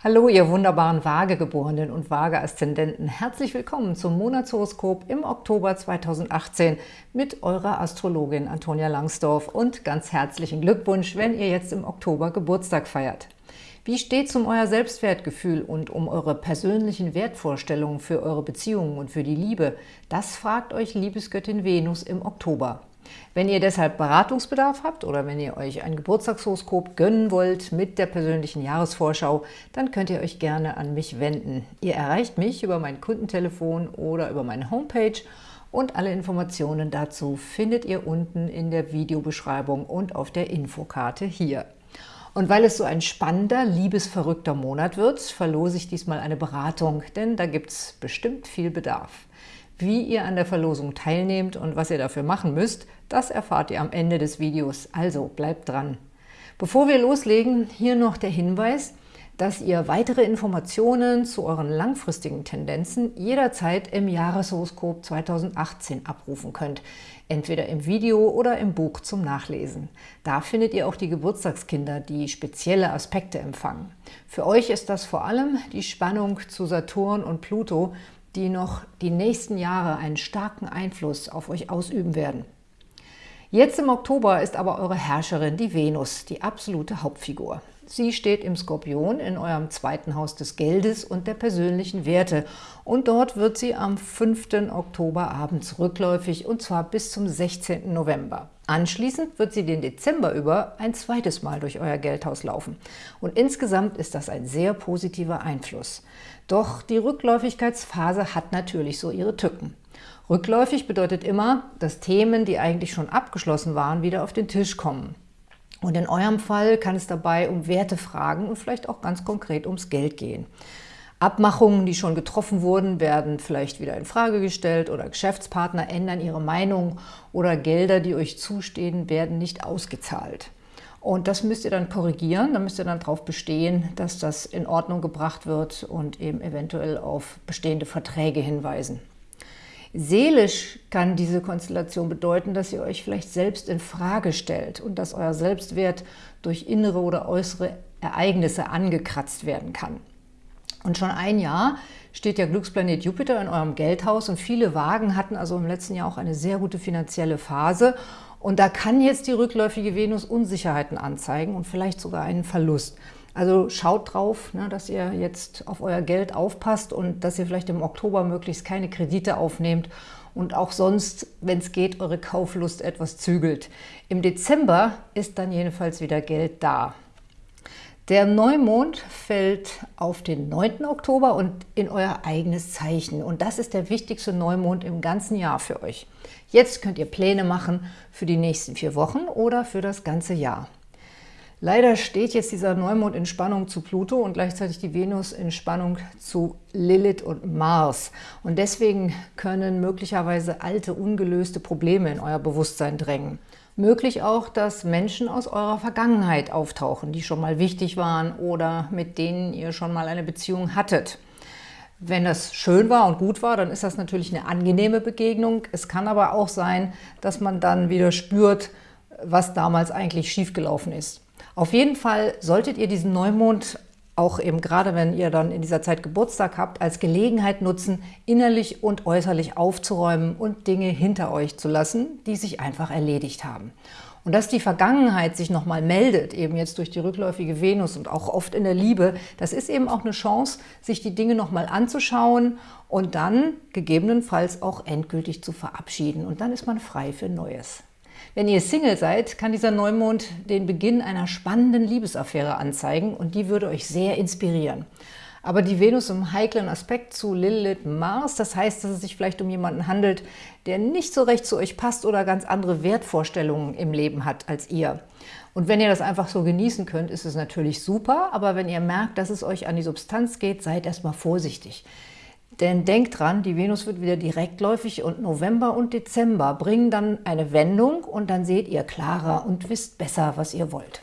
Hallo, ihr wunderbaren Waagegeborenen und Waage-Aszendenten. Herzlich willkommen zum Monatshoroskop im Oktober 2018 mit eurer Astrologin Antonia Langsdorf und ganz herzlichen Glückwunsch, wenn ihr jetzt im Oktober Geburtstag feiert. Wie steht es um euer Selbstwertgefühl und um eure persönlichen Wertvorstellungen für eure Beziehungen und für die Liebe? Das fragt euch Liebesgöttin Venus im Oktober. Wenn ihr deshalb Beratungsbedarf habt oder wenn ihr euch ein Geburtstagshoroskop gönnen wollt mit der persönlichen Jahresvorschau, dann könnt ihr euch gerne an mich wenden. Ihr erreicht mich über mein Kundentelefon oder über meine Homepage und alle Informationen dazu findet ihr unten in der Videobeschreibung und auf der Infokarte hier. Und weil es so ein spannender, liebesverrückter Monat wird, verlose ich diesmal eine Beratung, denn da gibt es bestimmt viel Bedarf. Wie ihr an der Verlosung teilnehmt und was ihr dafür machen müsst, das erfahrt ihr am Ende des Videos, also bleibt dran. Bevor wir loslegen, hier noch der Hinweis, dass ihr weitere Informationen zu euren langfristigen Tendenzen jederzeit im Jahreshoroskop 2018 abrufen könnt, entweder im Video oder im Buch zum Nachlesen. Da findet ihr auch die Geburtstagskinder, die spezielle Aspekte empfangen. Für euch ist das vor allem die Spannung zu Saturn und Pluto, die noch die nächsten Jahre einen starken Einfluss auf euch ausüben werden. Jetzt im Oktober ist aber eure Herrscherin die Venus, die absolute Hauptfigur. Sie steht im Skorpion in eurem zweiten Haus des Geldes und der persönlichen Werte. Und dort wird sie am 5. Oktober abends rückläufig, und zwar bis zum 16. November. Anschließend wird sie den Dezember über ein zweites Mal durch euer Geldhaus laufen. Und insgesamt ist das ein sehr positiver Einfluss. Doch die Rückläufigkeitsphase hat natürlich so ihre Tücken. Rückläufig bedeutet immer, dass Themen, die eigentlich schon abgeschlossen waren, wieder auf den Tisch kommen. Und in eurem Fall kann es dabei um Wertefragen und vielleicht auch ganz konkret ums Geld gehen. Abmachungen, die schon getroffen wurden, werden vielleicht wieder in Frage gestellt oder Geschäftspartner ändern ihre Meinung oder Gelder, die euch zustehen, werden nicht ausgezahlt. Und das müsst ihr dann korrigieren, da müsst ihr dann darauf bestehen, dass das in Ordnung gebracht wird und eben eventuell auf bestehende Verträge hinweisen. Seelisch kann diese Konstellation bedeuten, dass ihr euch vielleicht selbst in Frage stellt und dass euer Selbstwert durch innere oder äußere Ereignisse angekratzt werden kann. Und schon ein Jahr steht der Glücksplanet Jupiter in eurem Geldhaus und viele Wagen hatten also im letzten Jahr auch eine sehr gute finanzielle Phase und da kann jetzt die rückläufige Venus Unsicherheiten anzeigen und vielleicht sogar einen Verlust. Also schaut drauf, ne, dass ihr jetzt auf euer Geld aufpasst und dass ihr vielleicht im Oktober möglichst keine Kredite aufnehmt und auch sonst, wenn es geht, eure Kauflust etwas zügelt. Im Dezember ist dann jedenfalls wieder Geld da. Der Neumond fällt auf den 9. Oktober und in euer eigenes Zeichen. Und das ist der wichtigste Neumond im ganzen Jahr für euch. Jetzt könnt ihr Pläne machen für die nächsten vier Wochen oder für das ganze Jahr. Leider steht jetzt dieser Neumond in Spannung zu Pluto und gleichzeitig die Venus in Spannung zu Lilith und Mars. Und deswegen können möglicherweise alte, ungelöste Probleme in euer Bewusstsein drängen. Möglich auch, dass Menschen aus eurer Vergangenheit auftauchen, die schon mal wichtig waren oder mit denen ihr schon mal eine Beziehung hattet. Wenn das schön war und gut war, dann ist das natürlich eine angenehme Begegnung. Es kann aber auch sein, dass man dann wieder spürt, was damals eigentlich schiefgelaufen ist. Auf jeden Fall solltet ihr diesen Neumond auch eben gerade wenn ihr dann in dieser Zeit Geburtstag habt, als Gelegenheit nutzen, innerlich und äußerlich aufzuräumen und Dinge hinter euch zu lassen, die sich einfach erledigt haben. Und dass die Vergangenheit sich nochmal meldet, eben jetzt durch die rückläufige Venus und auch oft in der Liebe, das ist eben auch eine Chance, sich die Dinge nochmal anzuschauen und dann gegebenenfalls auch endgültig zu verabschieden. Und dann ist man frei für Neues. Wenn ihr Single seid, kann dieser Neumond den Beginn einer spannenden Liebesaffäre anzeigen und die würde euch sehr inspirieren. Aber die Venus im heiklen Aspekt zu Lilith Mars, das heißt, dass es sich vielleicht um jemanden handelt, der nicht so recht zu euch passt oder ganz andere Wertvorstellungen im Leben hat als ihr. Und wenn ihr das einfach so genießen könnt, ist es natürlich super, aber wenn ihr merkt, dass es euch an die Substanz geht, seid erstmal vorsichtig. Denn denkt dran, die Venus wird wieder direktläufig und November und Dezember bringen dann eine Wendung und dann seht ihr klarer und wisst besser, was ihr wollt.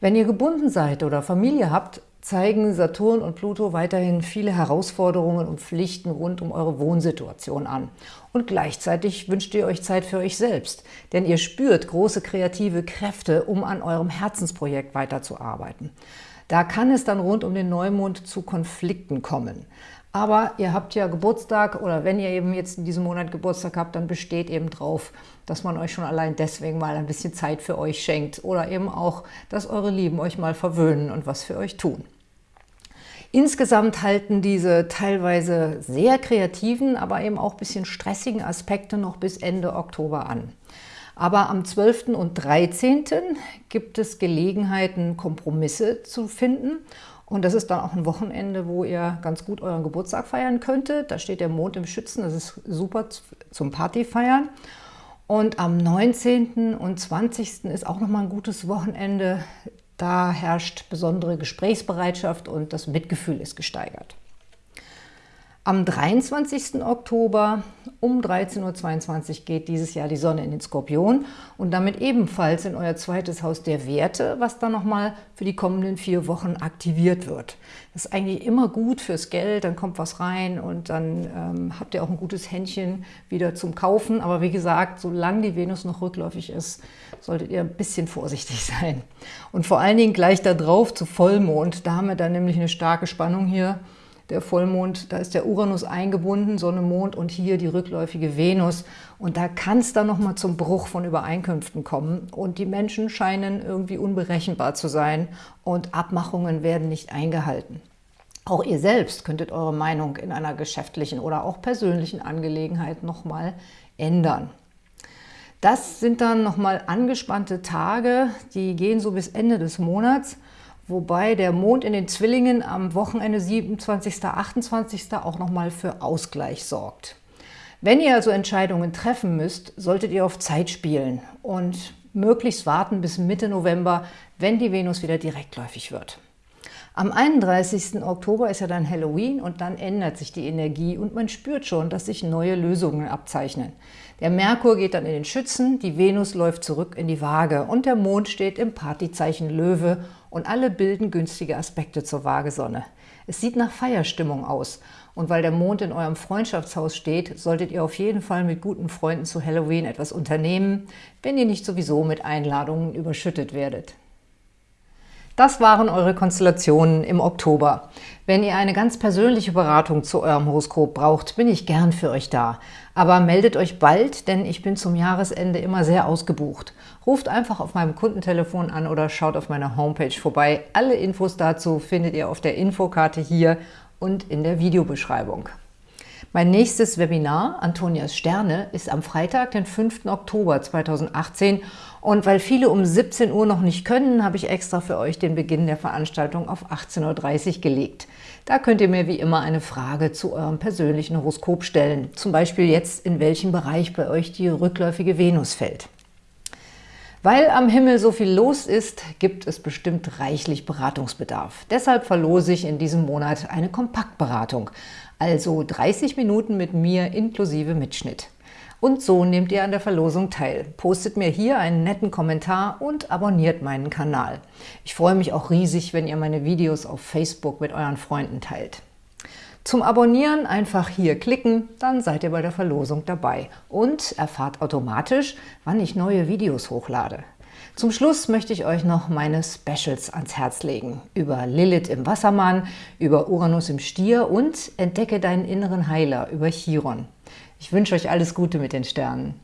Wenn ihr gebunden seid oder Familie habt, zeigen Saturn und Pluto weiterhin viele Herausforderungen und Pflichten rund um eure Wohnsituation an. Und gleichzeitig wünscht ihr euch Zeit für euch selbst, denn ihr spürt große kreative Kräfte, um an eurem Herzensprojekt weiterzuarbeiten. Da kann es dann rund um den Neumond zu Konflikten kommen. Aber ihr habt ja Geburtstag oder wenn ihr eben jetzt in diesem Monat Geburtstag habt, dann besteht eben drauf, dass man euch schon allein deswegen mal ein bisschen Zeit für euch schenkt oder eben auch, dass eure Lieben euch mal verwöhnen und was für euch tun. Insgesamt halten diese teilweise sehr kreativen, aber eben auch ein bisschen stressigen Aspekte noch bis Ende Oktober an. Aber am 12. und 13. gibt es Gelegenheiten, Kompromisse zu finden. Und das ist dann auch ein Wochenende, wo ihr ganz gut euren Geburtstag feiern könntet. Da steht der Mond im Schützen, das ist super zum Partyfeiern. Und am 19. und 20. ist auch nochmal ein gutes Wochenende. Da herrscht besondere Gesprächsbereitschaft und das Mitgefühl ist gesteigert. Am 23. Oktober um 13.22 Uhr geht dieses Jahr die Sonne in den Skorpion und damit ebenfalls in euer zweites Haus der Werte, was dann nochmal für die kommenden vier Wochen aktiviert wird. Das ist eigentlich immer gut fürs Geld, dann kommt was rein und dann ähm, habt ihr auch ein gutes Händchen wieder zum Kaufen. Aber wie gesagt, solange die Venus noch rückläufig ist, solltet ihr ein bisschen vorsichtig sein. Und vor allen Dingen gleich da drauf zu Vollmond, da haben wir dann nämlich eine starke Spannung hier der Vollmond, da ist der Uranus eingebunden, Sonne, Mond und hier die rückläufige Venus. Und da kann es dann nochmal zum Bruch von Übereinkünften kommen. Und die Menschen scheinen irgendwie unberechenbar zu sein und Abmachungen werden nicht eingehalten. Auch ihr selbst könntet eure Meinung in einer geschäftlichen oder auch persönlichen Angelegenheit nochmal ändern. Das sind dann nochmal angespannte Tage, die gehen so bis Ende des Monats wobei der Mond in den Zwillingen am Wochenende 27. 28. auch nochmal für Ausgleich sorgt. Wenn ihr also Entscheidungen treffen müsst, solltet ihr auf Zeit spielen und möglichst warten bis Mitte November, wenn die Venus wieder direktläufig wird. Am 31. Oktober ist ja dann Halloween und dann ändert sich die Energie und man spürt schon, dass sich neue Lösungen abzeichnen. Der Merkur geht dann in den Schützen, die Venus läuft zurück in die Waage und der Mond steht im Partyzeichen Löwe und alle bilden günstige Aspekte zur Waagesonne. Es sieht nach Feierstimmung aus und weil der Mond in eurem Freundschaftshaus steht, solltet ihr auf jeden Fall mit guten Freunden zu Halloween etwas unternehmen, wenn ihr nicht sowieso mit Einladungen überschüttet werdet. Das waren eure Konstellationen im Oktober. Wenn ihr eine ganz persönliche Beratung zu eurem Horoskop braucht, bin ich gern für euch da. Aber meldet euch bald, denn ich bin zum Jahresende immer sehr ausgebucht. Ruft einfach auf meinem Kundentelefon an oder schaut auf meiner Homepage vorbei. Alle Infos dazu findet ihr auf der Infokarte hier und in der Videobeschreibung. Mein nächstes Webinar, Antonias Sterne, ist am Freitag, den 5. Oktober 2018 und weil viele um 17 Uhr noch nicht können, habe ich extra für euch den Beginn der Veranstaltung auf 18.30 Uhr gelegt. Da könnt ihr mir wie immer eine Frage zu eurem persönlichen Horoskop stellen, zum Beispiel jetzt, in welchem Bereich bei euch die rückläufige Venus fällt. Weil am Himmel so viel los ist, gibt es bestimmt reichlich Beratungsbedarf. Deshalb verlose ich in diesem Monat eine Kompaktberatung, also 30 Minuten mit mir inklusive Mitschnitt. Und so nehmt ihr an der Verlosung teil. Postet mir hier einen netten Kommentar und abonniert meinen Kanal. Ich freue mich auch riesig, wenn ihr meine Videos auf Facebook mit euren Freunden teilt. Zum Abonnieren einfach hier klicken, dann seid ihr bei der Verlosung dabei und erfahrt automatisch, wann ich neue Videos hochlade. Zum Schluss möchte ich euch noch meine Specials ans Herz legen. Über Lilith im Wassermann, über Uranus im Stier und Entdecke deinen inneren Heiler über Chiron. Ich wünsche euch alles Gute mit den Sternen.